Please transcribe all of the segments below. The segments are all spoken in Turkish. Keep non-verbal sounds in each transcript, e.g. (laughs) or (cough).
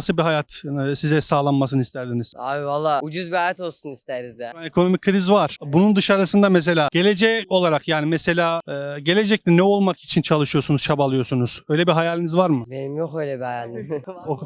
Nasıl bir hayat e, size sağlanmasını isterdiniz? Abi valla ucuz bir hayat olsun isteriz ya. Ekonomik kriz var. Bunun dışarısında mesela gelecek olarak yani mesela e, gelecekte ne olmak için çalışıyorsunuz, çabalıyorsunuz? Öyle bir hayaliniz var mı? Benim yok öyle bir hayalim. (laughs) Oh.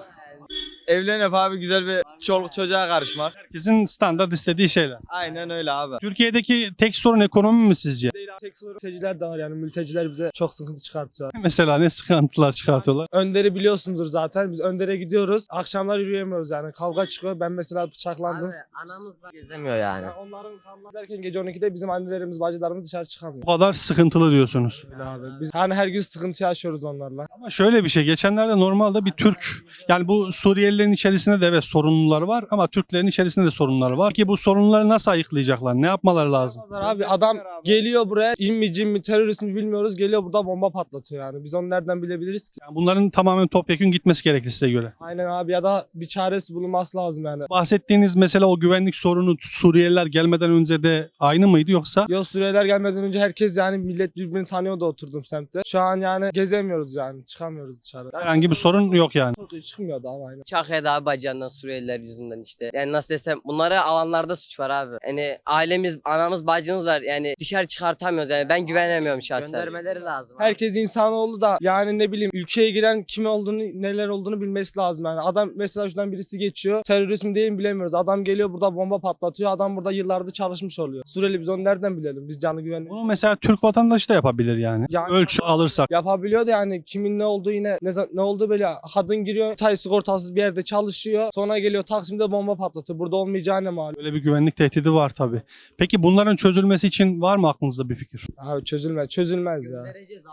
Evlenip abi güzel bir çoluk çocuğa karışmak. Herkesin standart istediği şeyler. Aynen öyle abi. Türkiye'deki tek sorun ekonomi mi sizce? Tek sorun mülteciler de var yani mülteciler bize çok sıkıntı çıkartıyor. (laughs) Mesela ne sıkıntılar çıkartıyorlar? Önderi biliyorsundur zaten biz Önder'e gidiyoruz akşamlar yürüyemiyoruz yani kavga çıkıyor ben mesela bıçaklandım. Abi anamız da gezemiyor yani. Yani onların kamlar derken gece 12'de bizim annelerimiz bacılarımız dışarı çıkamıyor. Bu kadar sıkıntılı diyorsunuz. Öyle abi. Biz hani her gün sıkıntı yaşıyoruz onlarla. Ama şöyle bir şey geçenlerde normalde bir Türk yani bu Suriyelilerin içerisinde de evet sorunlular var ama Türklerin içerisinde de sorunlar var. Ki bu sorunları nasıl ayıklayacaklar? Ne yapmaları lazım? Abi adam geliyor buraya in mi cin mi terörist mi bilmiyoruz geliyor burada bomba patlatıyor yani. Biz onu nereden bilebiliriz ki? Yani bunların tamamen topyekun gitmesi gerekli size göre. Aynen abi ya da bir çaresi bulunması lazım yani. Bahsettiğiniz mesela o güvenlik sorunu Suriyeliler gelmeden önce de aynı mıydı yoksa? Yo Suriyeliler gelmeden önce herkes yani millet birbirini tanıyordu oturdum semtte. Şu an yani gezemiyoruz yani çıkamıyoruz dışarı. Herhangi bir sorun yok yani. Çıkmıyordu abi aynen. Çakya'da abi bacağından Suriyeliler yüzünden işte. Yani nasıl desem bunları alanlarda suç var abi. Yani ailemiz, anamız, bacımız var. Yani dışarı çıkartamıyoruz yani. Ben güvenemiyorum şahsen. Göndermeleri lazım. Herkes insanoğlu da yani ne bileyim ülkeye giren kim olduğunu neler olduğunu bilmesi lazım yani. Adam mesela şuradan birisi geçiyor terörist mi değil mi bilemiyoruz. Adam geliyor burada bomba patlatıyor. Adam burada yıllardır çalışmış oluyor. Suriyeli biz onu nereden bilelim? Biz canı güvenlik. Bunu mesela Türk vatandaşı da yapabilir yani. Yani- Ölçü alırsak. Yapabiliyor da yani kimin ne olduğu yine ne, ne olduğu böyle kadın giriyor tay sigortasız bir yerde çalışıyor sonra geliyor Taksim'de bomba patlatıyor burada olmayacağı ne malum. Böyle bir güvenlik tehdidi var tabii. Peki bunların çözülmesi için var mı aklınızda bir fikir? Abi çözülmez çözülmez ya.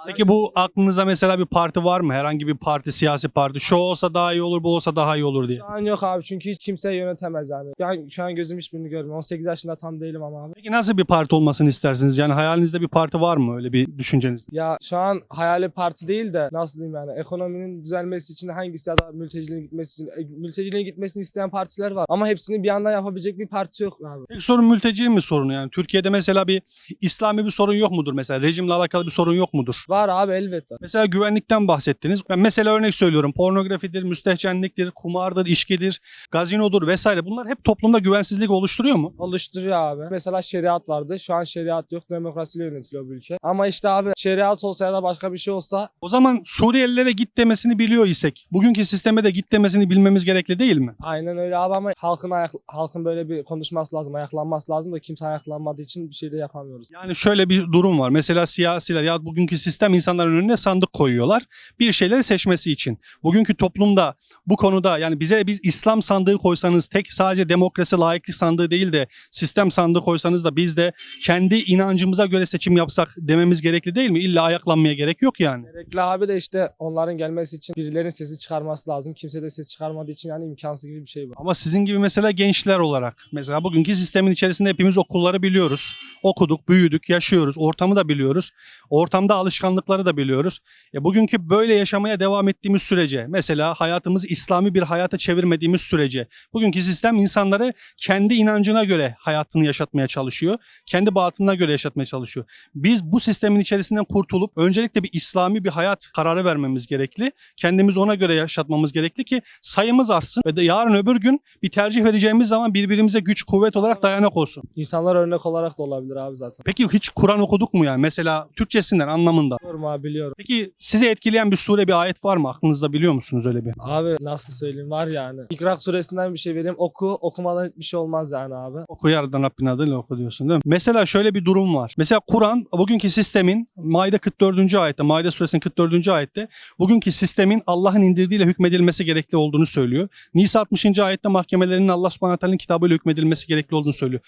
Peki bu aklınıza mesela bir parti var mı? Herhangi bir parti, siyasi parti. Şu olsa daha iyi olur, bu olsa daha iyi olur diye. Şu an yok abi çünkü hiç kimse yönetemez yani. Yani şu an gözüm hiçbirini görmüyor. 18 yaşında tam değilim ama abi. Peki nasıl bir parti olmasını istersiniz? Yani hayalinizde bir parti var mı? Öyle bir düşünceniz? Ya şu an hayali parti değil de nasıl diyeyim yani ekonominin düzelmesi için hangisi ya da mülteciliğin gitmesi için e, mülteciliğin gitmesini isteyen partiler var. Ama hepsini bir yandan yapabilecek bir parti yok abi. Peki sorun mülteci mi sorunu yani? Türkiye'de mesela bir İslami bir sorun yok mudur mesela? Rejimle alakalı bir sorun yok mudur? Var abi elbette. Mesela güvenlikten bahsettiniz. Ben mesela örnek söylüyorum. Pornografidir, müstehcenliktir, kumardır, içkidir, gazinodur vesaire. Bunlar hep toplumda güvensizlik oluşturuyor mu? Oluşturuyor abi. Mesela şeriat vardı. Şu an şeriat yok. Demokrasiyle yönetiliyor bu ülke. Ama işte abi şeriat olsa ya da başka bir şey olsa O zaman Suriyelilere git demesini biliyor isek, bugünkü sisteme de git demesini bilmemiz gerekli değil mi? aynen öyle abi ama halkın ayak, halkın böyle bir konuşması lazım. Ayaklanması lazım da kimse ayaklanmadığı için bir şey de yapamıyoruz. Yani şöyle bir durum var. Mesela siyasiler ya bugünkü sistem insanların önüne sandık koyuyorlar. Bir şeyleri seçmesi için. Bugünkü toplumda bu konuda yani bize biz İslam sandığı koysanız tek sadece demokrasi layıklık sandığı değil de sistem sandığı koysanız da biz de kendi inancımıza göre seçim yapsak dememiz gerekli değil mi? İlla ayaklanmaya gerek yok yani. Gerekli abi de işte onların gelmesi için birilerinin sesi çıkarması lazım. Kimse de ses çıkarmadığı için yani imkansız gibi bir şey bu. Ama sizin gibi mesela gençler olarak mesela bugünkü sistemin içerisinde hepimiz okulları biliyoruz. Okuduk, büyüdük, yaşıyoruz. Ortamı da biliyoruz. Ortamda alışkanlıkları da biliyoruz. E bugünkü böyle yaşamaya devam ettiğimiz sürece mesela hayatımızı İslami bir hayata çevirmediğimiz sürece bugünkü sistem insanları kendi inancına göre hayatını yaşatmaya çalışıyor. Kendi batınına göre yaşatmaya çalışıyor. Biz bu sistemin içerisinden kurtulup öncelikle bir İslami bir hayat kararı vermemiz gerekli. Kendimizi ona göre yaşatmamız gerekli ki sayımız artsın ve de yarın öbür gün bir tercih vereceğimiz zaman birbirimize güç kuvvet olarak dayanak olsun. İnsanlar örnek olarak da olabilir abi zaten. Peki hiç Kur'an okuduk mu yani? Mesela Türkçesinden anlamında. Biliyorum abi biliyorum. Peki sizi etkileyen bir sure bir ayet var mı? Aklınızda biliyor musunuz öyle bir? Abi nasıl söyleyeyim var yani. İkrak suresinden bir şey vereyim. Oku okumadan hiçbir şey olmaz yani abi. Oku yardan Rabbin adıyla oku diyorsun değil mi? Mesela şöyle bir durum var. Mesela Kur'an bugünkü sistemin Maide 44. ayette, Maide suresinin 44. ayette bugünkü sistemin Allah'ın indirdiğiyle hükmedilmesi gerekli olduğunu söylüyor. Nisa 60. ayette mahkemelerinin Allah subhanahu kitabıyla hükmedilmesi gerekli olduğunu söylüyor.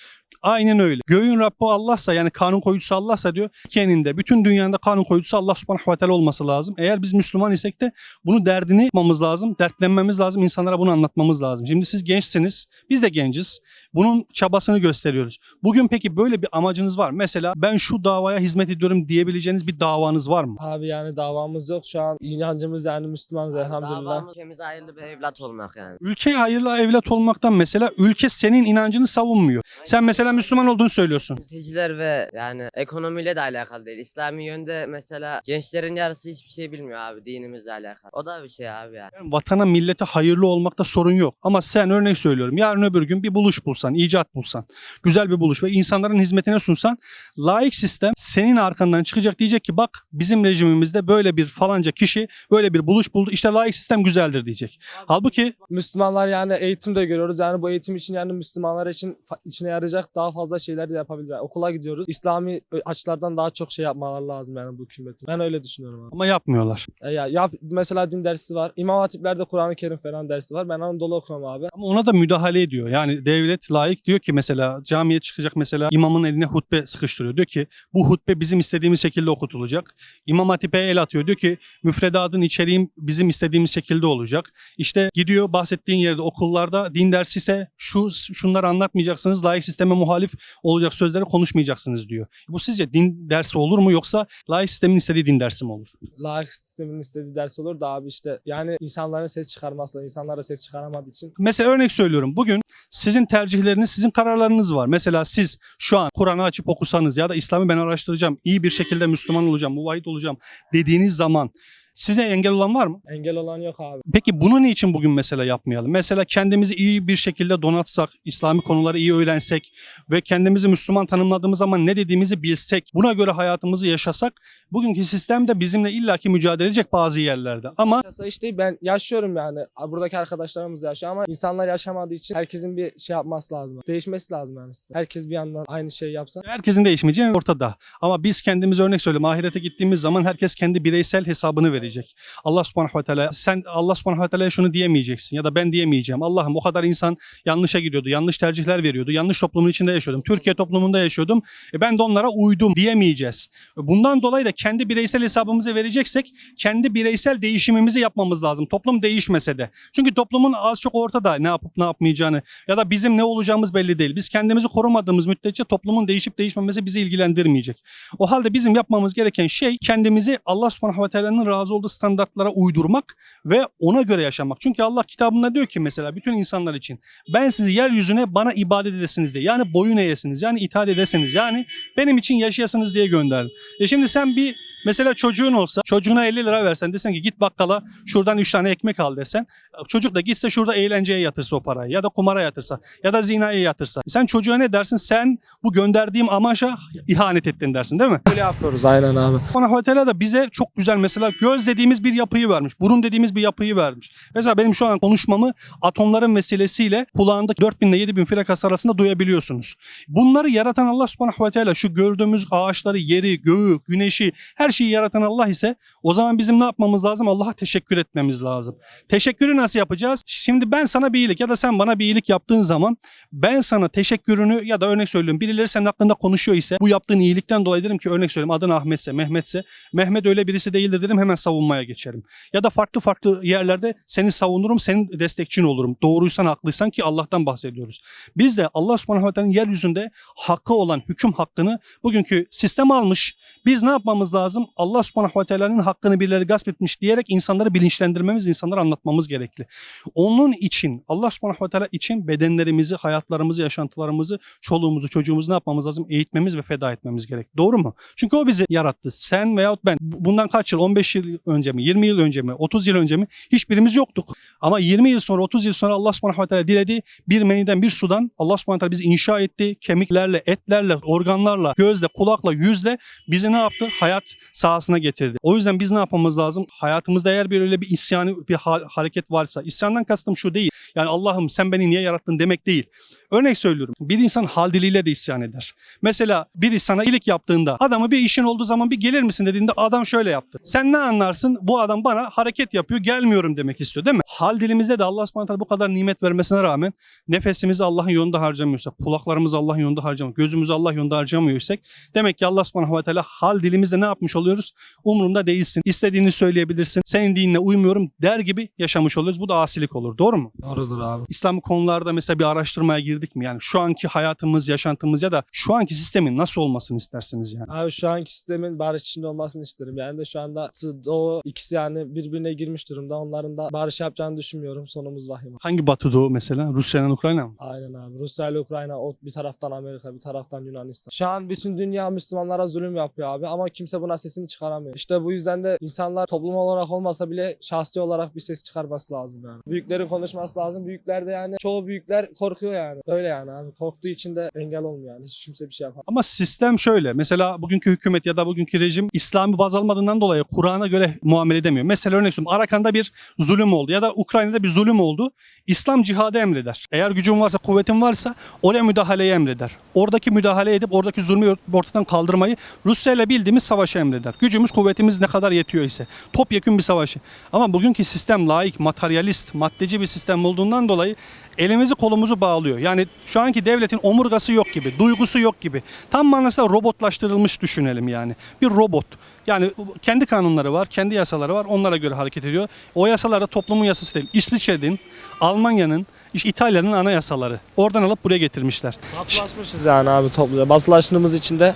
Aynen öyle. Göğün Rabbi Allah'sa yani kanun koyucusu Allah'sa diyor keninde bütün dünyada kanun koyucusu Allah subhanahu ve teala olması lazım. Eğer biz Müslüman isek de bunu derdini yapmamız lazım. Dertlenmemiz lazım. insanlara bunu anlatmamız lazım. Şimdi siz gençsiniz. Biz de genciz. Bunun çabasını gösteriyoruz. Bugün peki böyle bir amacınız var? Mesela ben şu davaya hizmet ediyorum diyebileceğiniz bir davanız var mı? Abi yani davamız yok şu an. inancımız yani Müslümanız elhamdülillah. Davamız ülkemize hayırlı bir evlat olmak yani. Ülkeye hayırlı evlat olmaktan mesela ülke senin inancını savunmuyor. Sen mesela Müslüman olduğunu söylüyorsun. Mülteciler ve yani ekonomiyle de alakalı değil. İslami yönde mesela gençlerin yarısı hiçbir şey bilmiyor abi dinimizle alakalı. O da bir şey abi yani. Yani vatana millete hayırlı olmakta sorun yok. Ama sen örnek söylüyorum. Yarın öbür gün bir buluş bulsan, icat bulsan, güzel bir buluş ve insanların hizmetine sunsan laik sistem senin arkandan çıkacak diyecek ki bak bizim rejimimizde böyle bir falanca kişi böyle bir buluş buldu. İşte laik sistem güzeldir diyecek. Halbuki Müslümanlar yani eğitim de görüyoruz. Yani bu eğitim için yani Müslümanlar için içine yarayacak daha fazla şeyler de yapabilir. Yani okula gidiyoruz. İslami açılardan daha çok şey yapmaları lazım yani bu hükümetin. Ben öyle düşünüyorum abi. ama yapmıyorlar. E ya, yap, mesela din dersi var. İmam Hatipler'de Kur'an-ı Kerim falan dersi var. Ben Anadolu okumam abi. Ama ona da müdahale ediyor. Yani devlet layık diyor ki mesela camiye çıkacak mesela imamın eline hutbe sıkıştırıyor. Diyor ki bu hutbe bizim istediğimiz şekilde okutulacak. İmam Hatip'e el atıyor. Diyor ki müfredatın içeriğim bizim istediğimiz şekilde olacak. İşte gidiyor bahsettiğin yerde okullarda din dersi ise şu şunları anlatmayacaksınız. Layık sisteme muhalif olacak sözleri konuşmayacaksınız diyor. Bu sizce din dersi olur mu yoksa layık sistemin istediği din dersi mi olur? Layık sistemin istediği ders olur da abi işte yani insanların ses çıkarması, insanlar da ses çıkaramadığı için Mesela örnek söylüyorum. Bugün sizin tercihleriniz, sizin kararlarınız var. Mesela siz şu an Kur'an'ı açıp okusanız ya da İslam'ı ben araştıracağım, iyi bir şekilde Müslüman olacağım, muvahhid olacağım dediğiniz zaman size engel olan var mı? engel olan yok abi. Peki bunu niçin bugün mesela yapmayalım? Mesela kendimizi iyi bir şekilde donatsak, İslami konuları iyi öğrensek ve kendimizi Müslüman tanımladığımız zaman ne dediğimizi bilsek, buna göre hayatımızı yaşasak, bugünkü sistem de bizimle illaki mücadele edecek bazı yerlerde. Ama Yaşasa işte ben yaşıyorum yani. Buradaki arkadaşlarımız da yaşıyor ama insanlar yaşamadığı için herkesin bir şey yapması lazım. Değişmesi lazım yani. sistem. Herkes bir yandan aynı şeyi yapsa. Herkesin değişmeyeceği ortada. Ama biz kendimize örnek söyleyeyim. Ahirete gittiğimiz zaman herkes kendi bireysel hesabını verecek. Allah subhanahu ve teala sen Allah subhanahu ve teala'ya şunu diyemeyeceksin ya da ben diyemeyeceğim. Allah'ım o kadar insan yanlışa gidiyordu. Yanlış tercihler veriyordu. Yanlış toplumun içinde yaşıyordum. Türkiye toplumunda yaşıyordum. E ben de onlara uydum diyemeyeceğiz. Bundan dolayı da kendi bireysel hesabımızı vereceksek kendi bireysel değişimimizi yapmamız lazım. Toplum değişmese de. Çünkü toplumun az çok ortada ne yapıp ne yapmayacağını ya da bizim ne olacağımız belli değil. Biz kendimizi korumadığımız müddetçe toplumun değişip değişmemesi bizi ilgilendirmeyecek. O halde bizim yapmamız gereken şey kendimizi Allah subhanahu ve teala'nın razı olduğu standartlara uydurmak ve ona göre yaşamak. Çünkü Allah kitabında diyor ki mesela bütün insanlar için ben sizi yeryüzüne bana ibadet edesiniz diye. Yani boyun eğesiniz yani itaat edesiniz yani benim için yaşayasınız diye gönderdim. E şimdi sen bir mesela çocuğun olsa çocuğuna 50 lira versen desen ki git bakkala şuradan 3 tane ekmek al desen çocuk da gitse şurada eğlenceye yatırsa o parayı ya da kumara yatırsa ya da zinaya yatırsa. Sen çocuğa ne dersin? Sen bu gönderdiğim amaca ihanet ettin dersin değil mi? Böyle yapıyoruz aynen abi. Allah ve Teala da bize çok güzel mesela göz dediğimiz bir yapıyı vermiş. Burun dediğimiz bir yapıyı vermiş. Mesela benim şu an konuşmamı atomların vesilesiyle kulağında 4000 ile 7000 frekas arasında duyabiliyorsunuz. Bunları yaratan Allah subhanahu ve teala şu gördüğümüz ağaçları, yeri, göğü, güneşi her şeyi yaratan Allah ise o zaman bizim ne yapmamız lazım? Allah'a teşekkür etmemiz lazım. Teşekkürü nasıl yapacağız? Şimdi ben sana bir iyilik ya da sen bana bir iyilik yaptığın zaman ben sana teşekkürünü ya da örnek söylüyorum birileri senin hakkında konuşuyor ise bu yaptığın iyilikten dolayı derim ki örnek söyleyeyim adın Ahmetse, Mehmetse Mehmet öyle birisi değildir derim hemen savunmaya geçerim. Ya da farklı farklı yerlerde seni savunurum, senin destekçin olurum. Doğruysan haklıysan ki Allah'tan bahsediyoruz. Biz de Allah subhanahu ve teala'nın yeryüzünde hakkı olan hüküm hakkını bugünkü sistem almış. Biz ne yapmamız lazım? Allah subhanahu ve teala'nın hakkını birileri gasp etmiş diyerek insanları bilinçlendirmemiz, insanlara anlatmamız gerekli. Onun için Allah subhanahu ve teala için bedenlerimizi, hayatlarımızı, yaşantılarımızı, çoluğumuzu, çocuğumuzu ne yapmamız lazım? Eğitmemiz ve feda etmemiz gerek. Doğru mu? Çünkü o bizi yarattı. Sen veyahut ben. Bundan kaç yıl? 15 yıl önce mi? 20 yıl önce mi? 30 yıl önce mi? Hiçbirimiz yoktuk. Ama 20 yıl sonra, 30 yıl sonra Allah subhanahu ve teala diledi. Bir meniden, bir sudan Allah subhanahu ve teala bizi inşa etti. Kemiklerle, etlerle, organlarla, gözle, kulakla, yüzle bizi ne yaptı? Hayat sahasına getirdi. O yüzden biz ne yapmamız lazım? Hayatımızda eğer bir öyle bir isyanı, bir ha- hareket varsa, isyandan kastım şu değil. Yani Allah'ım sen beni niye yarattın demek değil. Örnek söylüyorum. Bir insan hal diliyle de isyan eder. Mesela biri sana iyilik yaptığında adamı bir işin olduğu zaman bir gelir misin dediğinde adam şöyle yaptı. Sen ne anlarsın? Bu adam bana hareket yapıyor gelmiyorum demek istiyor değil mi? Hal dilimizde de Allah subhanahu bu kadar nimet vermesine rağmen nefesimizi Allah'ın yolunda harcamıyorsak, kulaklarımızı Allah'ın yolunda harcamıyorsak, gözümüzü Allah yolunda harcamıyorsak demek ki Allah subhanahu ve hal dilimizde ne yapmış oluyor? Oluyoruz. Umurumda değilsin. İstediğini söyleyebilirsin. Senin dinine uymuyorum der gibi yaşamış oluyoruz. Bu da asilik olur. Doğru mu? Doğrudur abi. İslam konularda mesela bir araştırmaya girdik mi? Yani şu anki hayatımız, yaşantımız ya da şu anki sistemin nasıl olmasını istersiniz yani? Abi şu anki sistemin barış içinde olmasını isterim. Yani de şu anda Doğu ikisi yani birbirine girmiş durumda. Onların da barış yapacağını düşünmüyorum. Sonumuz vahim. Hangi Batı Doğu mesela? Rusya'nın Ukrayna mı? Aynen abi. Rusya ile Ukrayna o bir taraftan Amerika bir taraftan Yunanistan. Şu an bütün dünya Müslümanlara zulüm yapıyor abi ama kimse buna sesini çıkaramıyor. İşte bu yüzden de insanlar toplum olarak olmasa bile şahsi olarak bir ses çıkarması lazım yani. Büyüklerin konuşması lazım. Büyükler de yani çoğu büyükler korkuyor yani. Öyle yani abi. Korktuğu için de engel olmuyor yani. Hiç kimse bir şey yapamaz. Ama sistem şöyle. Mesela bugünkü hükümet ya da bugünkü rejim İslam'ı baz almadığından dolayı Kur'an'a göre muamele edemiyor. Mesela örnek söyleyeyim. Arakan'da bir zulüm oldu ya da Ukrayna'da bir zulüm oldu. İslam cihadı emreder. Eğer gücün varsa, kuvvetin varsa oraya müdahaleyi emreder. Oradaki müdahale edip oradaki zulmü ortadan kaldırmayı Rusya ile bildiğimiz savaşı emreder. Gücümüz, kuvvetimiz ne kadar yetiyor ise. Topyekun bir savaşı. Ama bugünkü sistem laik, materyalist, maddeci bir sistem olduğundan dolayı elimizi kolumuzu bağlıyor. Yani şu anki devletin omurgası yok gibi, duygusu yok gibi. Tam manasıyla robotlaştırılmış düşünelim yani. Bir robot. Yani kendi kanunları var, kendi yasaları var. Onlara göre hareket ediyor. O yasalar da toplumun yasası değil. İsviçre'nin, Almanya'nın, İtalya'nın anayasaları. Oradan alıp buraya getirmişler. Batılaşmışız yani abi topluca. Batılaştığımız için de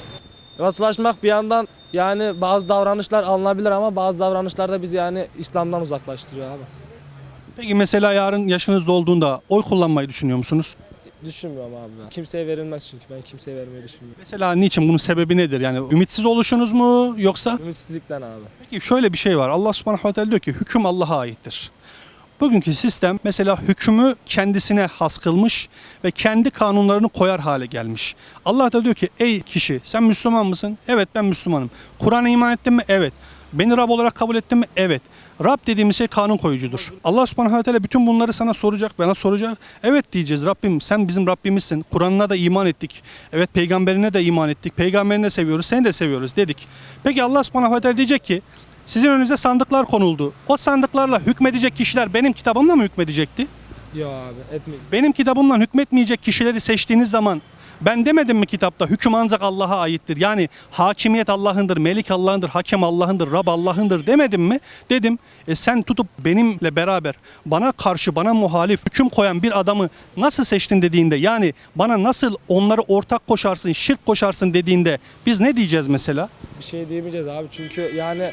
Batılaşmak bir yandan yani bazı davranışlar alınabilir ama bazı davranışlar da bizi yani İslam'dan uzaklaştırıyor abi. Peki mesela yarın yaşınız dolduğunda oy kullanmayı düşünüyor musunuz? Düşünmüyorum abi ben. Kimseye verilmez çünkü ben kimseye vermeyi düşünmüyorum. Mesela niçin? Bunun sebebi nedir? Yani ümitsiz oluşunuz mu yoksa? Ümitsizlikten abi. Peki şöyle bir şey var. Allah subhanahu ve teala diyor ki hüküm Allah'a aittir. Bugünkü sistem mesela hükmü kendisine has kılmış ve kendi kanunlarını koyar hale gelmiş. Allah da diyor ki ey kişi sen Müslüman mısın? Evet ben Müslümanım. Kur'an'a iman ettin mi? Evet. Beni Rab olarak kabul ettin mi? Evet. Rab dediğimiz şey kanun koyucudur. Allah subhanahu ve bütün bunları sana soracak, bana soracak. Evet diyeceğiz Rabbim sen bizim Rabbimizsin. Kur'an'ına da iman ettik. Evet peygamberine de iman ettik. Peygamberini de seviyoruz, seni de seviyoruz dedik. Peki Allah subhanahu ve diyecek ki sizin önünüze sandıklar konuldu. O sandıklarla hükmedecek kişiler benim kitabımla mı hükmedecekti? Yok abi etmeyin. Benim kitabımla hükmetmeyecek kişileri seçtiğiniz zaman ben demedim mi kitapta hüküm ancak Allah'a aittir. Yani hakimiyet Allah'ındır, melik Allah'ındır, hakem Allah'ındır, Rab Allah'ındır demedim mi? Dedim. E sen tutup benimle beraber bana karşı bana muhalif hüküm koyan bir adamı nasıl seçtin dediğinde yani bana nasıl onları ortak koşarsın, şirk koşarsın dediğinde biz ne diyeceğiz mesela? Bir şey diyemeyeceğiz abi çünkü yani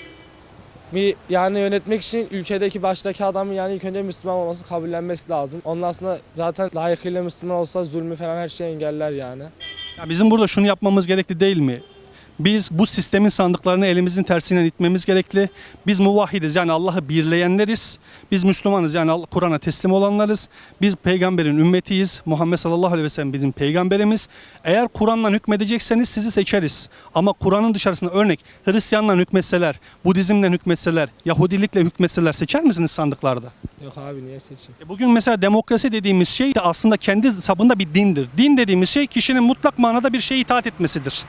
bir yani yönetmek için ülkedeki baştaki adamın yani ilk önce Müslüman olması kabullenmesi lazım. Ondan sonra zaten layıkıyla Müslüman olsa zulmü falan her şeyi engeller yani. Ya bizim burada şunu yapmamız gerekli değil mi? Biz bu sistemin sandıklarını elimizin tersinden itmemiz gerekli. Biz muvahhidiz yani Allah'ı birleyenleriz. Biz Müslümanız yani Kur'an'a teslim olanlarız. Biz peygamberin ümmetiyiz. Muhammed sallallahu aleyhi ve sellem bizim peygamberimiz. Eğer Kur'an'la hükmedecekseniz sizi seçeriz. Ama Kur'an'ın dışarısında örnek Hristiyanla hükmetseler, Budizmle hükmetseler, Yahudilikle hükmetseler seçer misiniz sandıklarda? Yok abi niye seçeyim? E Bugün mesela demokrasi dediğimiz şey de aslında kendi sabında bir dindir. Din dediğimiz şey kişinin mutlak manada bir şeye itaat etmesidir.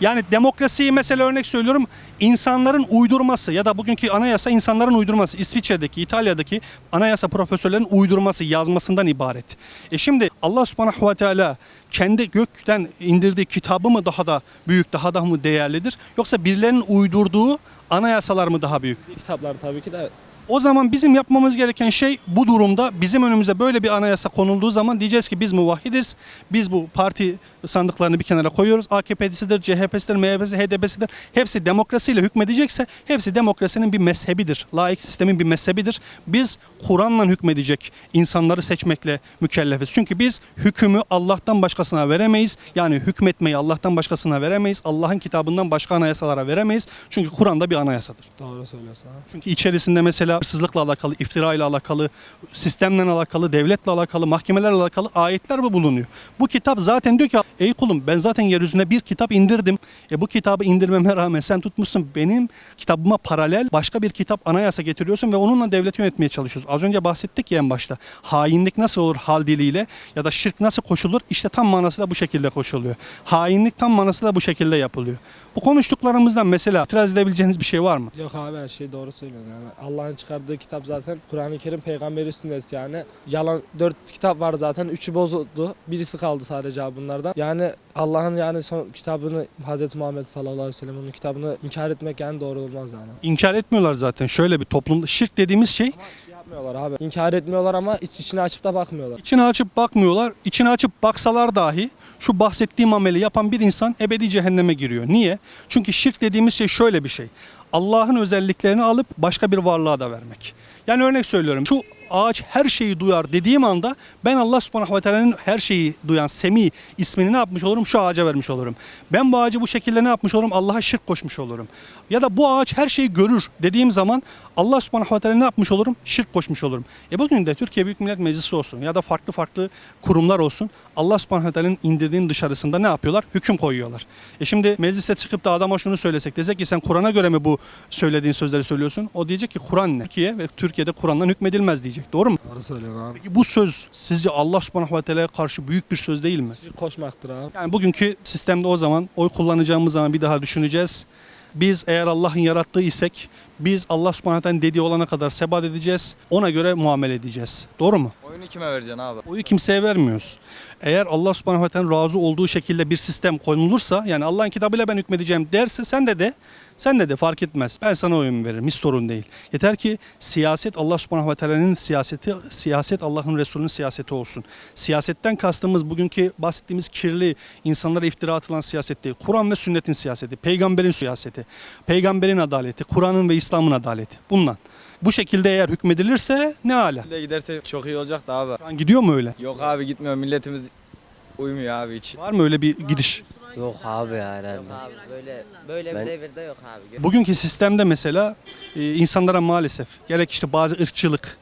Yani demokrasiyi mesela örnek söylüyorum insanların uydurması ya da bugünkü anayasa insanların uydurması. İsviçre'deki, İtalya'daki anayasa profesörlerin uydurması, yazmasından ibaret. E şimdi Allah subhanahu ve teala kendi gökten indirdiği kitabı mı daha da büyük, daha da mı değerlidir? Yoksa birilerinin uydurduğu anayasalar mı daha büyük? Kitaplar tabii ki de O zaman bizim yapmamız gereken şey bu durumda bizim önümüze böyle bir anayasa konulduğu zaman diyeceğiz ki biz muvahhidiz. Biz bu parti sandıklarını bir kenara koyuyoruz. AKP'sidir, CHP'sidir, MHP'si, HDP'sidir. Hepsi demokrasiyle hükmedecekse hepsi demokrasinin bir mezhebidir. Laik sistemin bir mezhebidir. Biz Kur'an'la hükmedecek insanları seçmekle mükellefiz. Çünkü biz hükmü Allah'tan başkasına veremeyiz. Yani hükmetmeyi Allah'tan başkasına veremeyiz. Allah'ın kitabından başka anayasalara veremeyiz. Çünkü Kur'an'da bir anayasadır. doğru söylüyorsun abi. Çünkü içerisinde mesela hırsızlıkla alakalı, iftira ile alakalı, sistemle alakalı, devletle alakalı, mahkemelerle alakalı ayetler mi bulunuyor? Bu kitap zaten diyor ki ey kulum ben zaten yeryüzüne bir kitap indirdim. E bu kitabı indirmeme rağmen sen tutmuşsun benim kitabıma paralel başka bir kitap anayasa getiriyorsun ve onunla devleti yönetmeye çalışıyorsun. Az önce bahsettik ya en başta. Hainlik nasıl olur hal diliyle ya da şirk nasıl koşulur? İşte tam manasıyla bu şekilde koşuluyor. Hainlik tam manasıyla bu şekilde yapılıyor. Bu konuştuklarımızdan mesela itiraz edebileceğiniz bir şey var mı? Yok abi her şey doğru söylüyorsun yani. Allah'ın çıkardığı kitap zaten Kur'an-ı Kerim peygamberi sünneti yani. Yalan dört kitap var zaten. Üçü bozuldu. Birisi kaldı sadece abi bunlardan. Yani Allah'ın yani son kitabını Hz. Muhammed sallallahu aleyhi ve sellem'in kitabını inkar etmek yani doğru olmaz yani. İnkar etmiyorlar zaten. Şöyle bir toplumda şirk dediğimiz şey Yapmıyorlar abi. İnkar etmiyorlar ama iç içine açıp da bakmıyorlar. içine açıp bakmıyorlar. İçine açıp baksalar dahi şu bahsettiğim ameli yapan bir insan ebedi cehenneme giriyor. Niye? Çünkü şirk dediğimiz şey şöyle bir şey. Allah'ın özelliklerini alıp başka bir varlığa da vermek. Yani örnek söylüyorum. Şu ağaç her şeyi duyar dediğim anda ben Allah subhanahu ve teala'nın her şeyi duyan Semi ismini ne yapmış olurum? Şu ağaca vermiş olurum. Ben bu ağacı bu şekilde ne yapmış olurum? Allah'a şirk koşmuş olurum. Ya da bu ağaç her şeyi görür dediğim zaman Allah subhanahu ve teala ne yapmış olurum? Şirk koşmuş olurum. E bugün de Türkiye Büyük Millet Meclisi olsun ya da farklı farklı kurumlar olsun Allah subhanahu ve teala'nın indirdiğinin dışarısında ne yapıyorlar? Hüküm koyuyorlar. E şimdi meclise çıkıp da adama şunu söylesek desek ki sen Kur'an'a göre mi bu söylediğin sözleri söylüyorsun? O diyecek ki Kur'an ne? Türkiye ve Türkiye'de Kur'an'dan hükmedilmez diyecek. Doğru mu? Doğru söylüyorsun abi. Peki bu söz sizce Allah subhanahu ve teala'ya karşı büyük bir söz değil mi? Şirk koşmaktır abi. Yani bugünkü sistemde o zaman oy kullanacağımız zaman bir daha düşüneceğiz. Biz eğer Allah'ın yarattığı isek biz Allah subhanahu teala'nın dediği olana kadar sebat edeceğiz. Ona göre muamele edeceğiz. Doğru mu? Oyunu kime vereceksin abi? Oyu kimseye vermiyoruz. Eğer Allah subhanahu teala razı olduğu şekilde bir sistem konulursa yani Allah'ın kitabıyla ben hükmedeceğim derse sen de de sen de de fark etmez. Ben sana oyun veririm. Hiç sorun değil. Yeter ki siyaset Allah subhanahu ve teala'nın siyaseti, siyaset Allah'ın Resulü'nün siyaseti olsun. Siyasetten kastımız bugünkü bahsettiğimiz kirli, insanlara iftira atılan siyaset değil. Kur'an ve sünnetin siyaseti, peygamberin siyaseti, peygamberin adaleti, Kur'an'ın ve İslam'ın adaleti. Bundan. Bu şekilde eğer hükmedilirse ne ala. Giderse çok iyi olacak da abi. Şu an gidiyor mu öyle? Yok abi gitmiyor milletimiz uymuyor abi hiç. Var mı öyle bir gidiş? Yok abi ya herhalde. abi böyle böyle bir devirde yok abi. Bugünkü sistemde mesela e, insanlara maalesef gerek işte bazı ırkçılık,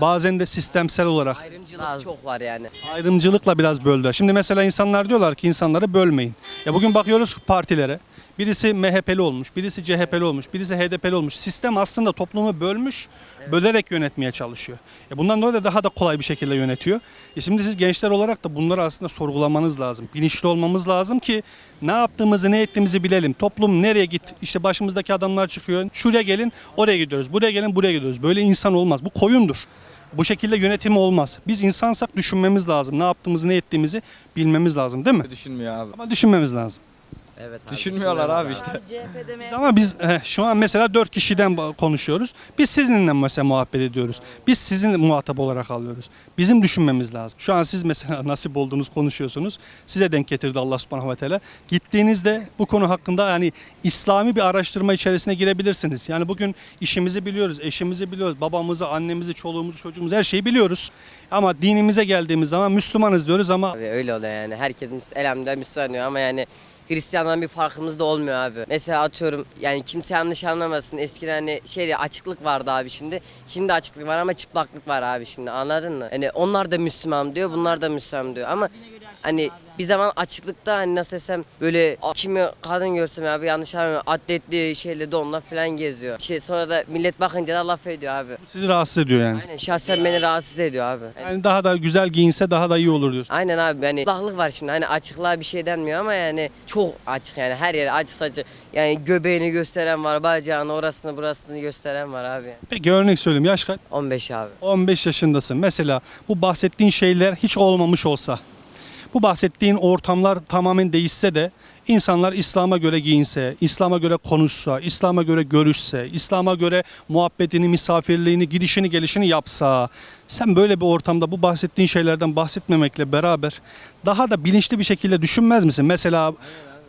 bazen de sistemsel olarak Ayrımcılık çok var yani. ayrımcılıkla biraz böldüler. Şimdi mesela insanlar diyorlar ki insanları bölmeyin. Ya bugün bakıyoruz partilere. Birisi MHP'li olmuş, birisi CHP'li olmuş, birisi HDP'li olmuş. Sistem aslında toplumu bölmüş, bölerek yönetmeye çalışıyor. E bundan dolayı da daha da kolay bir şekilde yönetiyor. E şimdi siz gençler olarak da bunları aslında sorgulamanız lazım. Bilinçli olmamız lazım ki ne yaptığımızı, ne ettiğimizi bilelim. Toplum nereye git? İşte başımızdaki adamlar çıkıyor. Şuraya gelin, oraya gidiyoruz. Buraya gelin, buraya gidiyoruz. Böyle insan olmaz. Bu koyundur. Bu şekilde yönetim olmaz. Biz insansak düşünmemiz lazım. Ne yaptığımızı, ne ettiğimizi bilmemiz lazım değil mi? Düşünmüyor abi. Ama düşünmemiz lazım. Evet abi. Düşünmüyorlar abi işte. Biz ama biz eh, şu an mesela dört kişiden ba- konuşuyoruz. Biz sizinle mesela muhabbet ediyoruz. Biz sizin muhatap olarak alıyoruz. Bizim düşünmemiz lazım. Şu an siz mesela (laughs) nasip olduğunuz konuşuyorsunuz. Size denk getirdi Allah subhanahu ve teala. Gittiğinizde bu konu hakkında yani İslami bir araştırma içerisine girebilirsiniz. Yani bugün işimizi biliyoruz, eşimizi biliyoruz, babamızı, annemizi, çoluğumuzu, çocuğumuzu her şeyi biliyoruz. Ama dinimize geldiğimiz zaman Müslümanız diyoruz ama Abi öyle oluyor yani. Herkes elhamdülillah Müslüman diyor ama yani Hristiyandan bir farkımız da olmuyor abi. Mesela atıyorum yani kimse yanlış anlamasın. Eskiden hani şeyde açıklık vardı abi şimdi. Şimdi açıklık var ama çıplaklık var abi şimdi anladın mı? Hani onlar da Müslüman diyor bunlar da Müslüman diyor ama hani bir zaman açıklıkta hani nasıl desem böyle kimi kadın görsem abi yanlış anlamıyorum atletli şeyle donla falan geziyor. Şey sonra da millet bakınca da laf ediyor abi. sizi rahatsız ediyor yani. Aynen şahsen beni rahatsız ediyor abi. Yani Yani daha da güzel giyinse daha da iyi olur diyorsun. Aynen abi hani çıplaklık var şimdi hani açıklığa bir şey denmiyor ama yani çok açık yani her yere açık saçık yani göbeğini gösteren var bacağını orasını burasını gösteren var abi Peki örnek söyleyeyim yaş kaç? 15 abi 15 yaşındasın. Mesela bu bahsettiğin şeyler hiç olmamış olsa, bu bahsettiğin ortamlar tamamen değişse de insanlar İslam'a göre giyinse, İslam'a göre konuşsa, İslam'a göre görüşse, İslam'a göre muhabbetini, misafirliğini, girişini, gelişini yapsa, sen böyle bir ortamda bu bahsettiğin şeylerden bahsetmemekle beraber daha da bilinçli bir şekilde düşünmez misin? Mesela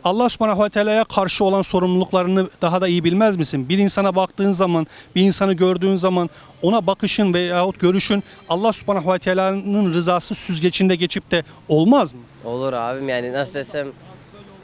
Allah subhanahu ve teala'ya karşı olan sorumluluklarını daha da iyi bilmez misin? Bir insana baktığın zaman, bir insanı gördüğün zaman ona bakışın veyahut görüşün Allah subhanahu ve teala'nın rızası süzgecinde geçip de olmaz mı? olur abim yani nasıl desem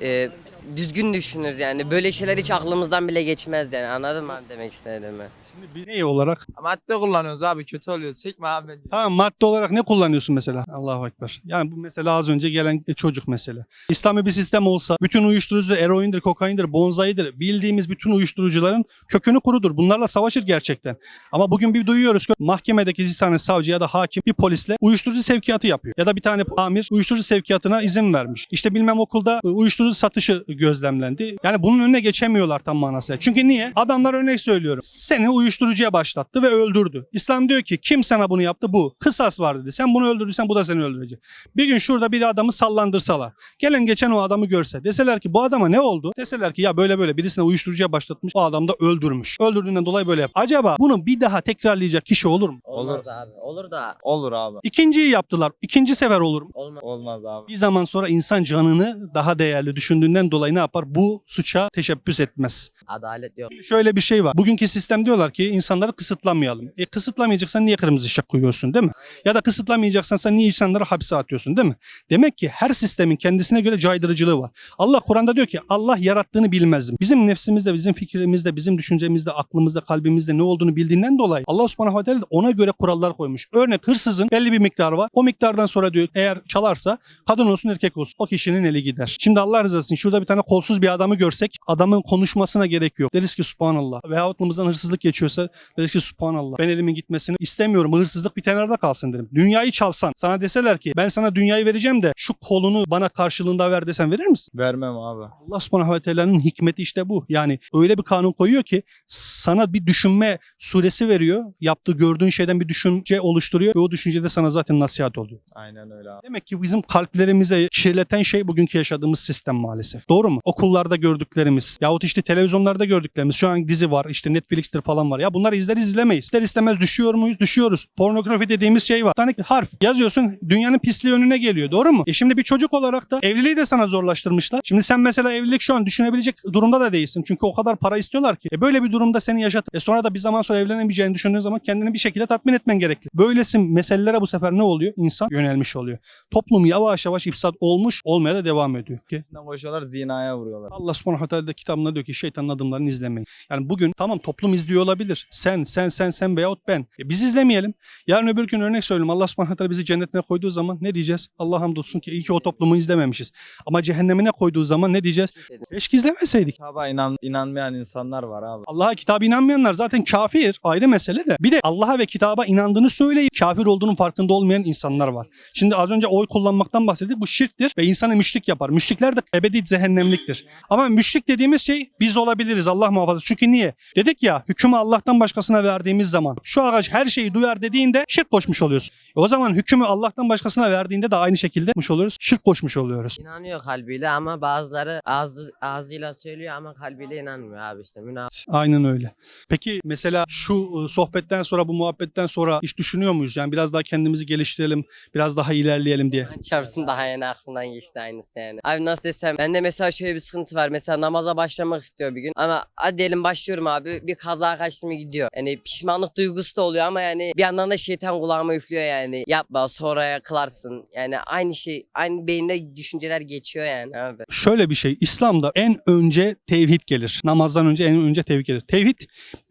e, düzgün düşünürüz yani böyle şeyler hiç aklımızdan bile geçmez yani anladın mı demek istediğimi? Şimdi bir ne olarak? Madde kullanıyoruz abi kötü oluyor. Sekme abi. Tamam madde olarak ne kullanıyorsun mesela? Allahu Ekber. Yani bu mesela az önce gelen çocuk mesela. İslami bir sistem olsa bütün uyuşturucu eroindir, kokaindir, bonzaidir. Bildiğimiz bütün uyuşturucuların kökünü kurudur. Bunlarla savaşır gerçekten. Ama bugün bir duyuyoruz ki mahkemedeki bir tane savcı ya da hakim bir polisle uyuşturucu sevkiyatı yapıyor. Ya da bir tane amir uyuşturucu sevkiyatına izin vermiş. İşte bilmem okulda uyuşturucu satışı gözlemlendi. Yani bunun önüne geçemiyorlar tam manasıyla. Çünkü niye? Adamlar örnek söylüyorum. Seni uyuşturucuya başlattı ve öldürdü. İslam diyor ki kim sana bunu yaptı? Bu. Kısas var dedi. Sen bunu öldürdüysen bu da seni öldürecek. Bir gün şurada bir adamı sallandırsalar. Gelen geçen o adamı görse. Deseler ki bu adama ne oldu? Deseler ki ya böyle böyle birisine uyuşturucuya başlatmış. O adam da öldürmüş. Öldürdüğünden dolayı böyle yap. Acaba bunu bir daha tekrarlayacak kişi olur mu? Olur. abi. Olur da Olur abi. İkinciyi yaptılar. İkinci sefer olur mu? olmaz. Olmaz abi. Bir zaman sonra insan canını daha değerli düşündüğünden dolayı ne yapar? Bu suça teşebbüs etmez. Adalet yok. Şöyle bir şey var. Bugünkü sistem diyorlar ki insanları kısıtlamayalım. E kısıtlamayacaksan niye kırmızı ışık koyuyorsun değil mi? Ya da kısıtlamayacaksan sen niye insanları hapse atıyorsun değil mi? Demek ki her sistemin kendisine göre caydırıcılığı var. Allah Kur'an'da diyor ki Allah yarattığını bilmezdim. Bizim nefsimizde, bizim fikrimizde, bizim düşüncemizde, aklımızda, kalbimizde ne olduğunu bildiğinden dolayı Allah subhanahu ve ona göre kurallar koymuş. Örnek hırsızın belli bir miktarı var. O miktardan sonra diyor eğer çalarsa kadın olsun erkek olsun o kişinin eli gider. Şimdi Allah rızası için şurada bir tane kolsuz bir adamı görsek adamın konuşmasına gerek yok. Deriz ki subhanallah. Veya aklımızdan hırsızlık geçiyorsa deriz ki subhanallah. Ben elimin gitmesini istemiyorum. Bu hırsızlık bir kenarda kalsın derim. Dünyayı çalsan sana deseler ki ben sana dünyayı vereceğim de şu kolunu bana karşılığında ver desen verir misin? Vermem abi. Allah subhanahu ve teala'nın hikmeti işte bu. Yani öyle bir kanun koyuyor ki sana bir düşünme suresi veriyor. Yaptığı gördüğün şeyden bir düşünce oluşturuyor ve o düşüncede sana zaten nasihat oluyor. Aynen öyle abi. Demek ki bizim kalplerimize kirleten şey bugünkü yaşadığımız sistem maalesef. Doğru mu? Okullarda gördüklerimiz yahut işte televizyonlarda gördüklerimiz. Şu an dizi var işte Netflix'tir falan var. Ya bunları izler izlemeyiz. İster istemez düşüyor muyuz? Düşüyoruz. Pornografi dediğimiz şey var. Bir tane harf yazıyorsun dünyanın pisliği önüne geliyor. Doğru mu? E şimdi bir çocuk olarak da evliliği de sana zorlaştırmışlar. Şimdi sen mesela evlilik şu an düşünebilecek durumda da değilsin. Çünkü o kadar para istiyorlar ki. E böyle bir durumda seni yaşat. E sonra da bir zaman sonra evlenemeyeceğini düşündüğün zaman kendini bir şekilde tatmin etmen gerekli. Böylesi meselelere bu sefer ne oluyor? İnsan yönelmiş oluyor. Toplum yavaş yavaş ifsat olmuş olmaya da devam ediyor. Ki Üstünden koşuyorlar zinaya vuruyorlar. Allah subhanahu da kitabında diyor ki şeytanın adımlarını izlemeyin. Yani bugün tamam toplum izliyor olabilir. Sen, sen, sen, sen veyahut ben. E biz izlemeyelim. Yarın öbür gün örnek söyleyeyim. Allah subhanahu wa ta'ala bizi cennetine koyduğu zaman ne diyeceğiz? Allah hamdolsun ki iyi ki o toplumu izlememişiz. Ama cehennemine koyduğu zaman ne diyeceğiz? Keşke izlemeseydik. Kitaba inan, inanmayan insanlar var abi. Allah'a kitaba inanmayanlar zaten kafir ayrı mesele de. Bir de Allah'a ve kitaba inandığını söyleyip kafir olduğunun farkında olmayan insanlar var. Şimdi az önce oy kullanmaktan bahsettik. Bu şirktir ve insanı müşrik yapar. Müşrikler de ebedi cehennemliktir. Ama müşrik dediğimiz şey biz olabiliriz Allah muhafaza. Çünkü niye? Dedik ya hükmü Allah'tan başkasına verdiğimiz zaman şu ağaç her şeyi duyar dediğinde şirk koşmuş oluyorsun. E o zaman hükmü Allah'tan başkasına verdiğinde de aynı şekilde koşmuş oluyoruz. Şirk koşmuş oluyoruz. İnanıyor kalbiyle ama bazıları ağzı, ağzıyla söylüyor ama kalbiyle inanmıyor abi işte. Münafık. Aynen öyle. Peki mesela şu e, sohbetten sonra bu muhabbetten sonra hiç düşünüyor muyuz? Yani biraz daha kendimizi geliştirelim, biraz daha ilerleyelim diye. Kur'an çarpsın daha yeni aklımdan geçti aynısı yani. Abi nasıl desem bende mesela şöyle bir sıkıntı var. Mesela namaza başlamak istiyor bir gün. Ama hadi diyelim başlıyorum abi bir kaza kaçtı mı gidiyor. Yani pişmanlık duygusu da oluyor ama yani bir yandan da şeytan kulağıma üflüyor yani. Yapma sonraya kılarsın. Yani aynı şey aynı beyinde düşünceler geçiyor yani abi. Şöyle bir şey, İslam'da en önce tevhid gelir. Namazdan önce en önce tevhid gelir. Tevhid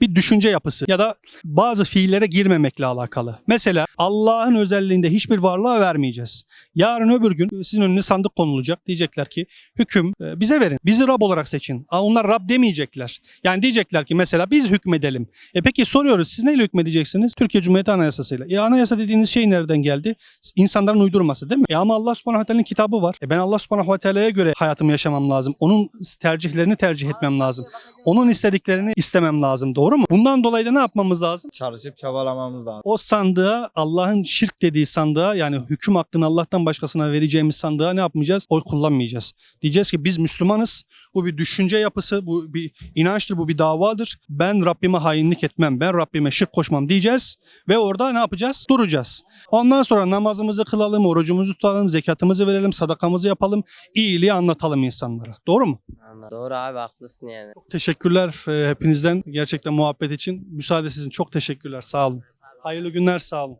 bir düşünce yapısı ya da bazı fiillere girmemekle alakalı. Mesela Allah'ın özelliğinde hiçbir varlığa vermeyeceğiz. Yarın öbür gün sizin önüne sandık konulacak. Diyecekler ki hüküm e, bize verin. Bizi Rab olarak seçin. Onlar Rab demeyecekler. Yani diyecekler ki mesela biz hükmedelim. E peki soruyoruz siz neyle hükmedeceksiniz? Türkiye Cumhuriyeti Anayasası'yla. E anayasa dediğiniz şey nereden geldi? İnsanların uydurması değil mi? E ama Allah subhanahu teala'nın kitabı var. E ben Allah subhanahu teala'ya göre hayatımı yaşamam lazım. Onun tercihlerini tercih etmem lazım. Onun istediklerini istemem lazım. Doğru mu? Bundan dolayı da ne yapmamız lazım? Çalışıp çabalamamız lazım. O sandığa Allah'ın şirk dediği sandığa yani hüküm hakkını Allah'tan başkasına vereceğimiz sandığa ne yapmayacağız? Oy kullanmayacağız. Diyeceğiz ki biz Müslümanız. Bu bir düşünce yapısı, bu bir inançtır, bu bir davadır. Ben Rabbime hainlik etmem, ben Rabbime şirk koşmam diyeceğiz. Ve orada ne yapacağız? Duracağız. Ondan sonra namazımızı kılalım, orucumuzu tutalım, zekatımızı verelim, sadakamızı yapalım, iyiliği anlatalım insanlara. Doğru mu? Anladım. Doğru abi haklısın yani. Teşekkürler e, hepinizden gerçekten muhabbet için. Müsaade sizin. Çok teşekkürler. Sağ olun. Hayırlı günler. Sağ olun.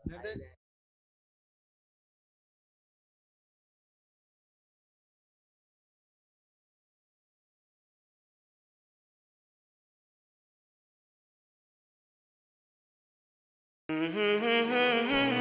Mm-hmm.